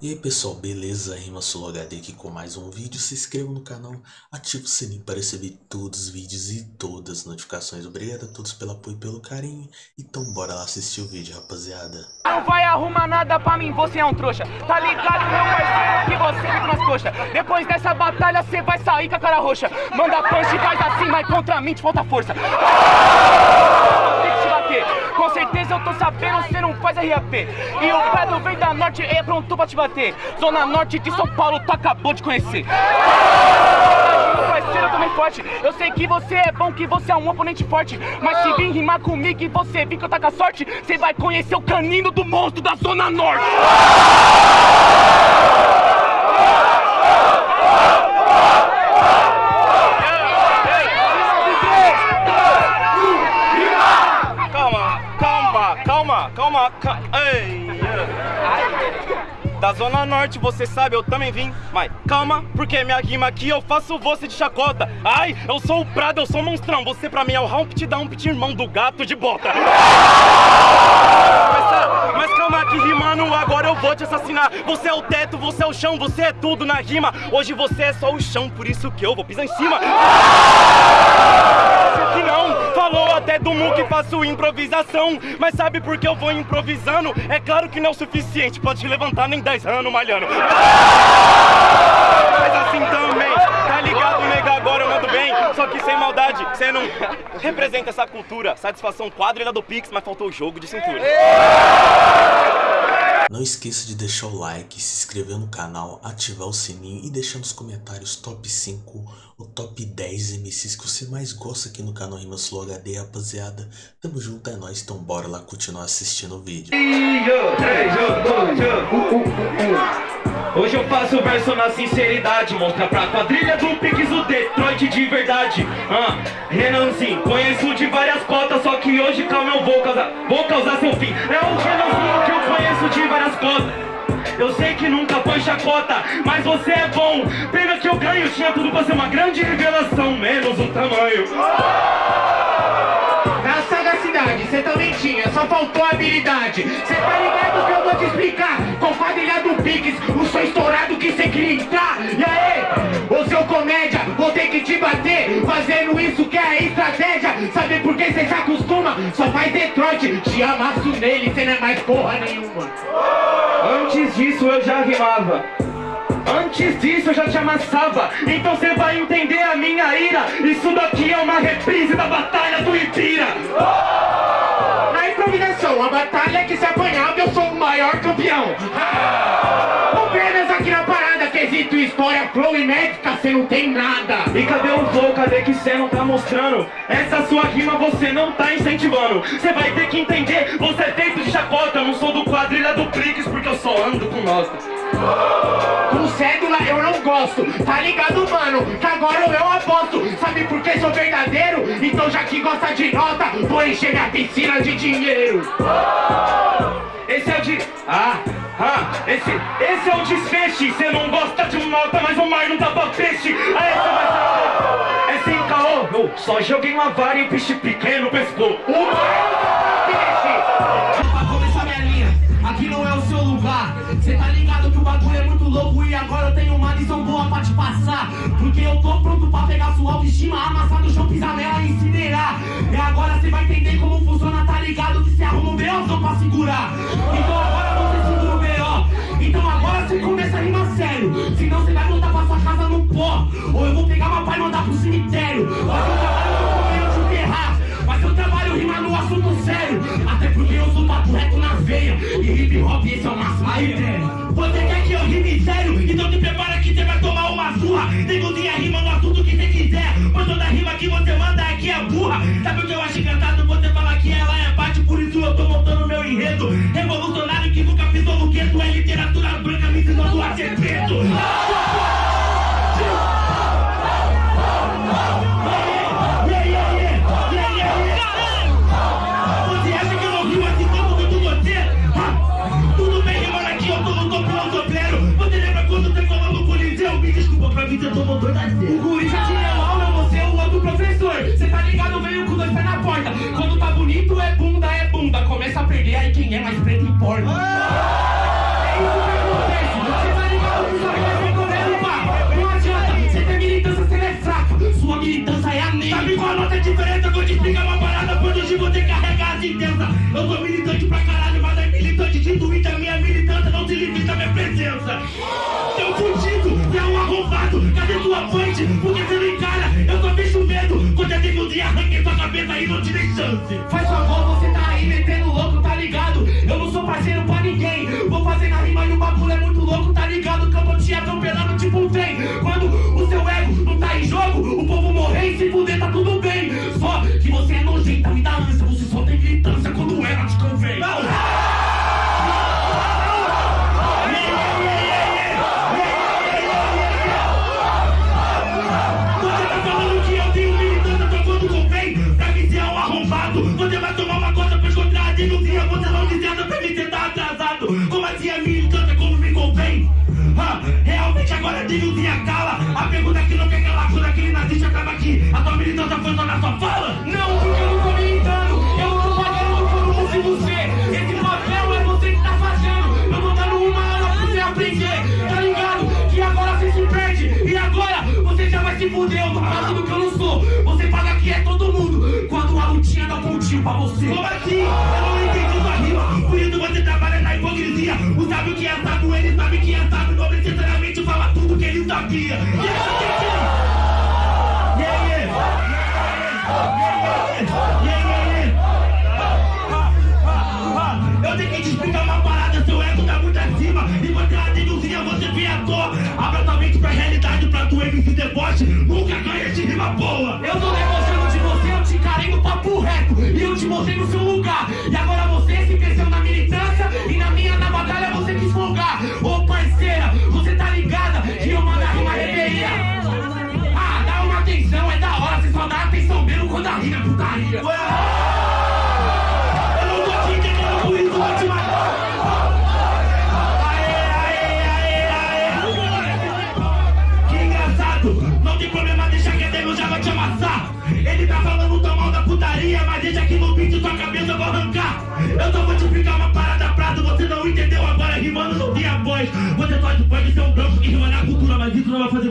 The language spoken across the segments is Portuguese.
E aí pessoal, beleza? Rima Solo HD aqui com mais um vídeo. Se inscreva no canal, ative o sininho para receber todos os vídeos e todas as notificações. Obrigado a todos pelo apoio e pelo carinho. Então bora lá assistir o vídeo, rapaziada. Não vai arrumar nada pra mim, você é um trouxa. Tá ligado, meu parceiro, que você fica nas coxas. Depois dessa batalha, você vai sair com a cara roxa. Manda punch faz assim, mas contra mim te falta força. Tem que te bater. Com certeza eu tô sabendo, faz RAP. E o Pedro vem da norte, é pronto pra te bater. Zona Norte de São Paulo, tu acabou de conhecer. Eu forte. Eu sei que você é bom, que você é um oponente forte. Mas se vir rimar comigo e você vir que eu tá com a sorte, você vai conhecer o canino do monstro da Zona Norte. Zona Norte, você sabe, eu também vim. Mas calma, porque minha rima aqui eu faço você de chacota. Ai, eu sou o Prado, eu sou o monstrão. Você pra mim é o Humpty Dumpty, irmão do gato de bota. Mas, mas calma que rimando, agora eu vou te assassinar. Você é o teto, você é o chão, você é tudo na rima. Hoje você é só o chão, por isso que eu vou pisar em cima. Que não, falou até do Mu que faço improvisação. Mas sabe por que eu vou improvisando? É claro que não é o suficiente, pode te levantar nem 10 anos malhando. Mas assim também, tá ligado, nega? Agora eu mando bem, só que sem maldade. Você não representa essa cultura. Satisfação quadrilha do Pix, mas faltou o jogo de cintura. Não esqueça de deixar o like, se inscrever no canal, ativar o sininho e deixar nos comentários top 5 ou top 10 MCs que você mais gosta aqui no canal Rima Slow HD, rapaziada. Tamo junto, é nóis, então bora lá continuar assistindo o vídeo. Hoje eu faço verso na sinceridade Mostra pra quadrilha do Pix o Detroit de verdade. Ah, Renanzinho, conheço de várias cotas Só que hoje, calma, eu vou causar, vou causar seu fim. É o Renanzinho que eu conheço de várias cotas. Eu sei que nunca foi chacota, mas você é bom. Pena que eu ganho, tinha tudo pra ser uma grande revelação Menos o tamanho. Na sagacidade, cê tinha, só faltou habilidade. Cê tá ligado que eu vou te explicar. Com quadrilha do Pix, o som estourado que cê queria entrar. E aí, ô seu comédia, vou ter que te bater. Fazendo isso que é estratégia. Sabe por que cê se acostuma? Só faz Detroit, te amasso nele, cê não é mais porra nenhuma. Antes disso eu já rimava. Antes disso eu já te amassava. Então você vai entender a minha ira. Isso daqui é uma reprise da Batalha do Ibira. Na improvisação, a batalha que se apanhava eu sou o maior campeão. Apenas aqui na parada, quesito história, flow e médica, cê não tem nada. E cadê o flow? Cadê que cê não tá mostrando? Essa sua rima você não tá incentivando. Você vai ter que entender, você é feito de chacota. Eu não sou do quadrilha do Prix porque eu só ando com nós gosto, tá ligado mano? Que agora eu aposto, sabe por que sou verdadeiro? Então já que gosta de nota, vou encher minha piscina de dinheiro. Esse é o de... Ah, ah, esse, esse é o desfeche Cê não gosta de nota, mas o mar não dá pra peixe. Aí cê vai saber É sem caô, eu só joguei uma vara e o peixe pequeno pescou O mar peixe Pra começar pegar sua autoestima Amassar no chão, pisar nela e incinerar E agora cê vai entender como funciona, tá ligado? Que cê arruma um B.O.zão pra segurar Então agora Sabe o que eu acho engraçado? Você falar que ela é parte Por isso eu tô montando meu enredo Revolucionário que nunca pisou no gueto É literatura branca me ensinando a ser preto. Você eu eu tô eu lembra quando você no coliseu? Me desculpa pra mim, você tomou dois a zero É isso que acontece. Você tá ligado que só quer ser goleiro, pá. Não adianta. Você tem militância, você é fraco. Sua militância é a negra. Sabe qual a nossa diferença? Vou te explicar uma parada. Por hoje vou ter carregar as intensa. Eu sou militante pra Tá tudo bem. Só que você é nojenta, e dá ânsia, você só tem militância quando ela te convém. Você tá falando que eu tenho militância só quando convém? Pra mim você é um arrombado. Você vai tomar uma coisa pra encontrar de um dia, você não licença pra mim, você tá atrasado. Como assim é militância como me convém? Realmente agora de um cala. A pergunta é que não quer sua fala? Não, porque eu não tô militando. Eu não tô pagando por um se você. Esse papel é você que tá fazendo. Eu tô dando uma aula pra você aprender. Tá ligado? Que agora você se perde. E agora você já vai se fuder. Eu tô falando que eu não sou. Você fala que é todo mundo. Quando a lutinha dá um pontinho pra você. Como assim? Eu não entendi sua rima. Por isso você trabalha na hipocrisia. O sábio que é sábio, ele sabe que é sábio. Não necessariamente fala tudo que ele sabia. E essa que é Eu tenho que te explicar uma parada, seu ego tá muito acima. E você é uma denuncia, você vem à toa. Abra tua mente pra realidade, pra tu MC deboche. Nunca ganha de rima boa. Eu tô negociando de você, eu te encarei no papo reto E eu te mostrei no seu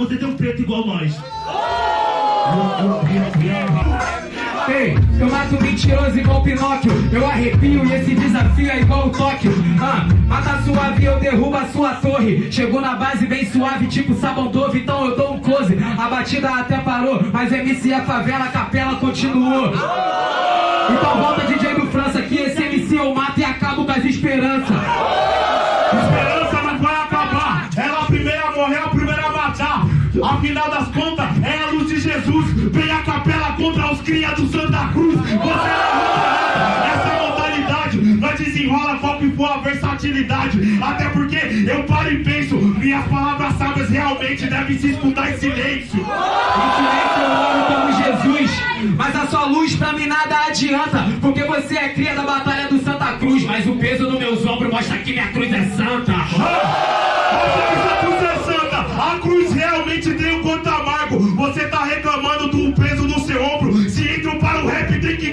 você ter um preto igual nós. Ei, eu mato mentiroso igual Pinóquio. Eu arrepio e esse desafio é igual o Tóquio. Ah, Mata suave eu derrubo a sua torre. Chegou na base bem suave tipo sabão dove Então eu dou um close. A batida até parou Mas MC é favela, a capela continuou. Então volta DJ do França Que esse MC eu mato e acabo com as esperanças. Esperança Afinal das contas, é a luz de Jesus. Vem a capela contra os cria do Santa Cruz. Você não luta essa modalidade. Nós desenrola, foco e boa versatilidade. Até porque eu paro e penso, minhas palavras sábias realmente devem se escutar em silêncio. Em silêncio eu oro como Jesus Mas a sua luz pra mim nada adianta Porque você é cria da batalha do Santa Cruz Mas o peso nos meus ombros mostra que minha cruz é santa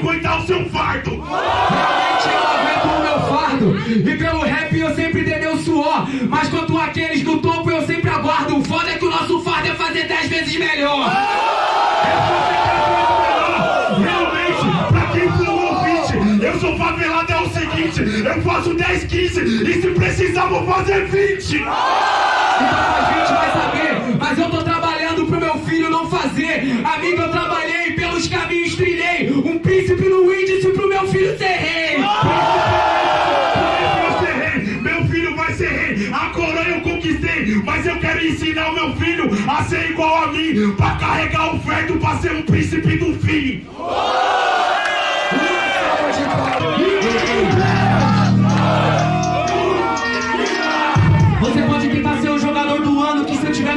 aguentar o seu fardo. Realmente eu aguento o meu fardo. E pelo rap eu sempre dei meu suor. Mas quanto àqueles do topo eu sempre aguardo. O foda é que o nosso fardo é fazer dez vezes melhor. Realmente, pra quem for ouvinte, eu sou favelado é o seguinte: eu faço 10, 15 e se precisar vou fazer 20. Então a gente vai saber. Mas eu tô trabalhando príncipe no índice pro meu filho ser rei Eu ser rei, meu filho vai ser rei. A coroa eu conquistei, mas eu quero ensinar o meu filho a ser igual a mim, pra carregar o fardo pra ser um príncipe do fim. Você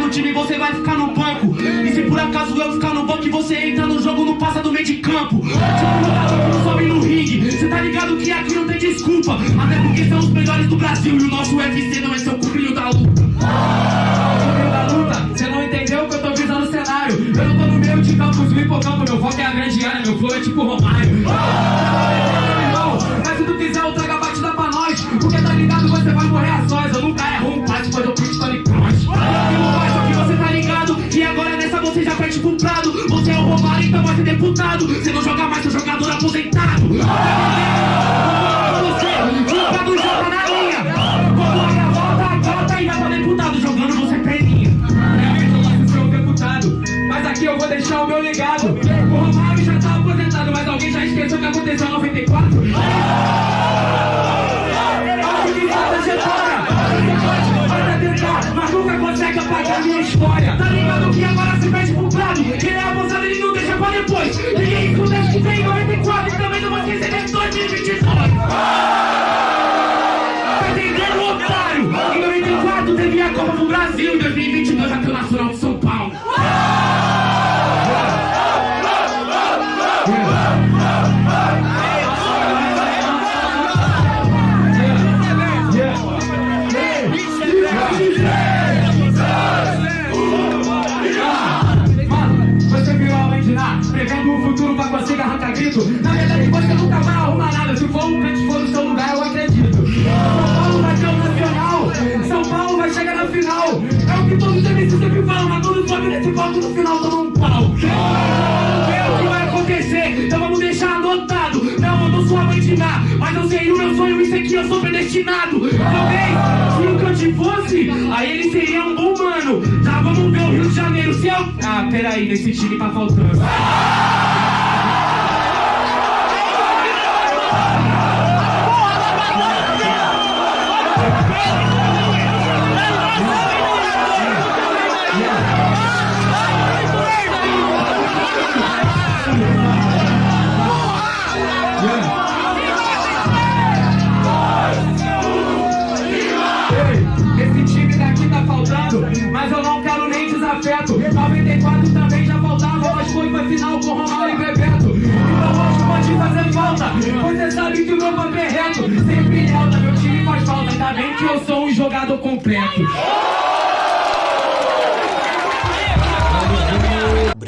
no time você vai ficar no banco. E se por acaso eu ficar no banco e você entra no jogo Não passa do meio de campo. Que não sobe no ringue. Cê tá ligado que aqui não tem desculpa. Até porque são os melhores do Brasil E o nosso UFC não é seu cubrinho da luta. Cê não entendeu que eu tô visando o cenário? Eu não tô no meio de campos, no hipocampo Meu foco é a grande área, meu flow é tipo Romário é o Romário, então vai ser deputado. Você não joga mais, seu jogador aposentado. Pra Realmente eu vou deixar o meu legado. O Romário já tá aposentado Mas alguém já esqueceu que aconteceu em 94? Mas nunca consegue apagar minha história. Tá ligado que agora se perde pro prado Quem é abusado ele não deixa pra depois. Ninguém escuta que vem em 94 E também não vai esquecer de 2022 Na verdade, você nunca vai arrumar nada. Se for um crente for no seu lugar, eu acredito. São Paulo vai ser o nacional. São Paulo vai chegar na final. É o que todos os MCs sempre falam, mas todos os homens nesse voto no final tomam um pau. Vê o que vai acontecer. Então vamos deixar anotado. Não, eu não sou abandinar, mas eu sei o meu sonho. Isso aqui eu sou predestinado. Talvez, se o cante fosse, aí ele seria um bom mano. Tá, vamos ver o Rio de Janeiro. Se eu... Ah, peraí, nesse time tá faltando.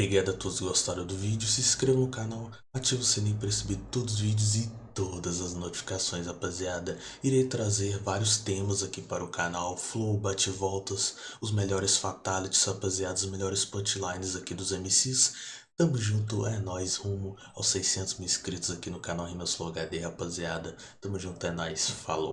Obrigado a todos que gostaram do vídeo, se inscreva no canal, ative o sininho para receber todos os vídeos e todas as notificações, rapaziada. Irei trazer vários temas aqui para o canal, flow, bate-voltas, os melhores fatalities, rapaziada, os melhores punchlines aqui dos MCs. Tamo junto, é nóis, rumo aos 600 mil inscritos aqui no canal Rimas Flow HD, rapaziada. Tamo junto, é nóis, falou.